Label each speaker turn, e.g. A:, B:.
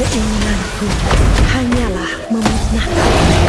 A: Keinginanku hanyalah memusnahkan.